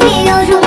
你有如。